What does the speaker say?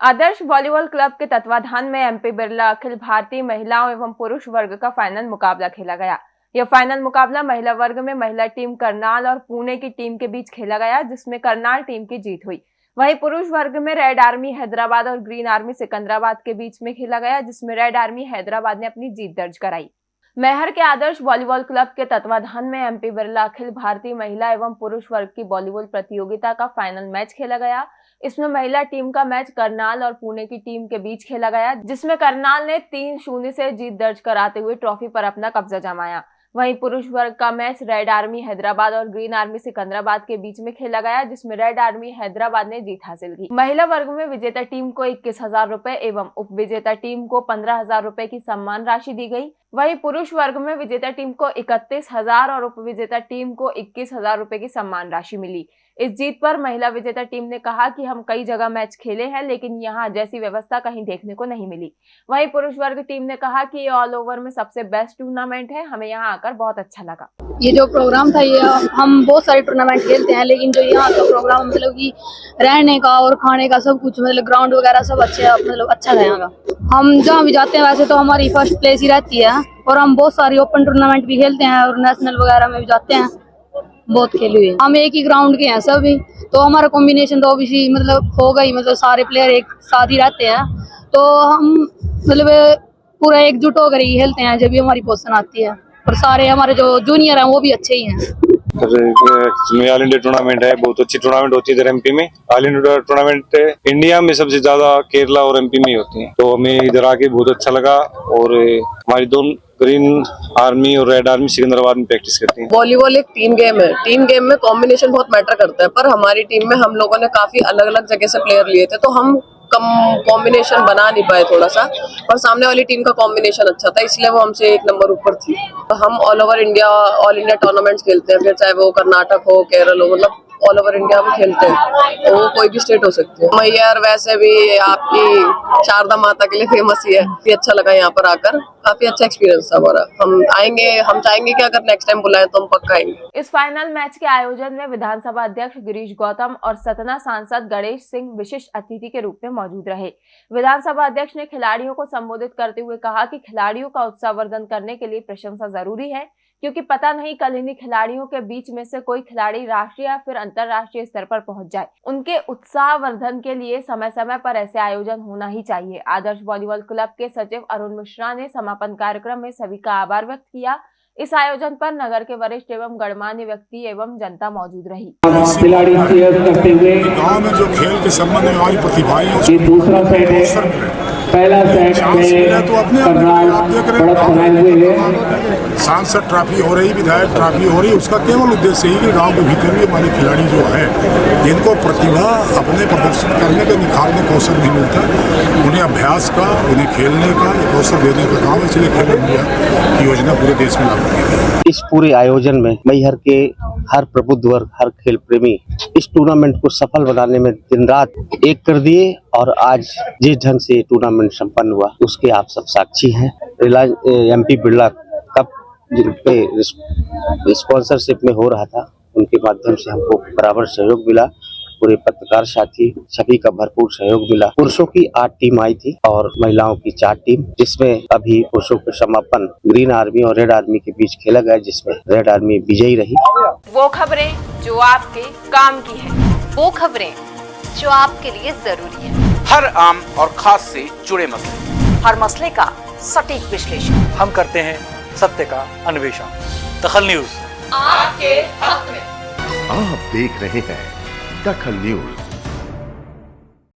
आदर्श volleyball club के तत्वाधान में एमपी बिरला, अखिल भारतीय महिलाओं एवं पुरुष वर्ग का फाइनल मुकाबला खेला गया। यह फाइनल मुकाबला महिला वर्ग में महिला टीम करनाल और पुणे की टीम के बीच खेला गया, जिसमें करनाल टीम की जीत हुई। वहीं पुरुष वर्ग में रेड आर्मी हैदराबाद और ग्रीन आर्मी सिकंदराबाद के बीच में खेला गया, जिसमें रेड आर्मी हैदराबाद ने अपनी जीत दर्ज कराई। मैहर के आदर्श वॉलीबॉल क्लब के तत्वाधान में एमपी बिरला, अखिल भारतीय महिला एवं पुरुष वर्ग की वॉलीबॉल प्रतियोगिता का फाइनल मैच खेला गया। इसमें महिला टीम का मैच करनाल और पुणे की टीम के बीच खेला गया, जिसमें करनाल ने तीन शून्य से जीत दर्ज कराते हुए ट्रॉफी पर अपना कब्जा जमाया। वहीं पुरुष वर्ग का मैच रेड आर्मी हैदराबाद और ग्रीन आर्मी सिकंदराबाद के बीच में खेला गया, जिसमें रेड आर्मी हैदराबाद ने जीत हासिल की। महिला वर्ग में विजेता टीम को इक्कीस हज़ार रूपए एवं उप विजेता टीम को पंद्रह हज़ार रूपए की सम्मान राशि दी गई। वहीं पुरुष वर्ग में विजेता टीम को इकतीस हज़ार और उप विजेता टीम को इक्कीस हज़ार रुपए की सम्मान राशि मिली। इस जीत पर महिला विजेता टीम ने कहा कि हम कई जगह मैच खेले हैं, लेकिन यहाँ जैसी व्यवस्था कहीं देखने को नहीं मिली। वहीं पुरुष वर्ग टीम ने कहा कि ये ऑल ओवर में सबसे बेस्ट टूर्नामेंट है, हमें यहाँ आकर बहुत अच्छा लगा। ये जो प्रोग्राम था, ये हम बहुत सारे टूर्नामेंट खेलते हैं, लेकिन जो यहाँ का प्रोग्राम मतलब कि रहने का और खाने का सब कुछ मतलब ग्राउंड वगैरह सब अच्छे मतलब अच्छा था यहाँ का। हम जहाँ भी जाते हैं, वैसे तो हमारी फ़र्स्ट प्लेस ही रहती है, और हम बहुत सारी ओपन टूर्नामेंट भी खेलते हैं, और नेशनल वगैरह में भी जाते हैं, बहुत खेली हुई है। हम एक ही ग्राउंड के हैं सभी तो हमारा कॉम्बिनेशन तो ऑब्वियसली मतलब ही मतलब सारे प्लेयर एक साथ ही रहते हैं तो हम मतलब पूरा एकजुट होकर ही खेलते हैं, जब भी हमारी पोजिशन आती है। और सारे हमारे जो जूनियर हैं वो भी अच्छे ही हैं। इसमें ऑल इंडिया टूर्नामेंट है बहुत अच्छी टूर्नामेंट होती है इधर एमपी में। ऑल इंडिया टूर्नामेंट इंडिया में सबसे ज़्यादा केरला और एमपी में ही होती है। तो हमें इधर आके बहुत अच्छा लगा और हमारी दोनों ग्रीन आर्मी और रेड आर्मी सिकंदराबाद में प्रैक्टिस करती है। वॉलीबॉल एक टीम गेम है। टीम गेम में कॉम्बिनेशन बहुत मैटर करता है पर हमारी टीम में हम लोगों ने काफ़ी अलग अलग जगह से प्लेयर लिए थे तो हम कम कॉम्बिनेशन बना नहीं पाए थोड़ा सा और सामने वाली टीम का कॉम्बिनेशन अच्छा था, इसलिए वो हमसे एक नंबर ऊपर थी। हम all over India all India tournaments खेलते हैं, फिर चाहे वो कर्नाटक हो, केरल हो मतलब ऑल ओवर इंडिया में खेलते हैं। तो वो कोई भी स्टेट हो सकती है। मैयर वैसे भी आपकी शारदा माता के लिए फ़ेमस ही है। काफ़ी अच्छा लगा यहाँ पर आकर। काफ़ी अच्छा एक्सपीरियंस था हमारा। हम आएँगे, हम चाहेंगे कि अगर नेक्स्ट टाइम बुलाए तो हम पक्का आएँगे। इस फाइनल मैच के आयोजन में विधानसभा अध्यक्ष गिरीश गौतम और सतना सांसद गणेश सिंह विशिष्ट अतिथि के रूप में मौजूद रहे। विधानसभा अध्यक्ष ने खिलाड़ियों को संबोधित करते हुए कहा कि खिलाड़ियों का उत्साहवर्धन करने के लिए प्रशंसा ज़रूरी है। क्योंकि पता नहीं कल इन्हीं खिलाड़ियों के बीच में से कोई खिलाड़ी राष्ट्रीय या फिर अंतरराष्ट्रीय स्तर पर पहुँच जाए। उनके उत्साह वर्धन के लिए समय समय पर ऐसे आयोजन होना ही चाहिए। आदर्श वॉलीबॉल क्लब के सचिव अरुण मिश्रा ने समापन कार्यक्रम में सभी का आभार व्यक्त किया। इस आयोजन पर नगर के वरिष्ठ एवं गणमान्य व्यक्ति एवं जनता मौजूद रही। खिलाड़ी करते हुए गाँव में जो खेल के संबंध में हमारी प्रतिभाएँ ये दूसरा सेट है। पहला सेट में तो अपने आप देख रहे हैं सांसद ट्रॉफी हो रही, विधायक ट्रॉफी हो रही, उसका केवल उद्देश्य ही कि गाँव के भीतर भी हमारे खिलाड़ी जो है, जिनको प्रतिभा अपने प्रदर्शित करने के, निखारने का अवसर नहीं मिलता, उन्हें अभ्यास का, उन्हें खेलने का एक अवसर देने का काम इसलिए खेल इंडिया की योजना पूरे देश में लागू की इस पूरे आयोजन में मैहर के, हर प्रबुद्ध वर्ग, हर खेल प्रेमी इस टूर्नामेंट को सफल बनाने में दिन रात एक कर दिए और आज जिस ढंग से टूर्नामेंट संपन्न हुआ, उसके आप सब साक्षी हैं। रिलायंस एमपी बिरला जिन पे स्पॉन्सरशिप में हो रहा था उनके माध्यम से हमको बराबर सहयोग मिला। पूरे पत्रकार साथी सभी का भरपूर सहयोग मिला। पुरुषों की आठ टीम आई थी और महिलाओं की चार टीम जिसमें अभी पुरुषों के समापन ग्रीन आर्मी और रेड आर्मी के बीच खेला गया जिसमें रेड आर्मी विजयी रही। वो खबरें जो आपके काम की है वो खबरें जो आपके लिए ज़रूरी है। हर आम और खास से जुड़े मसले। हर मसले का सटीक विश्लेषण। हम करते हैं सत्य का अन्वेषण। दखल न्यूज़। आपके हक में। आप देख रहे हैं दखल न्यूज़।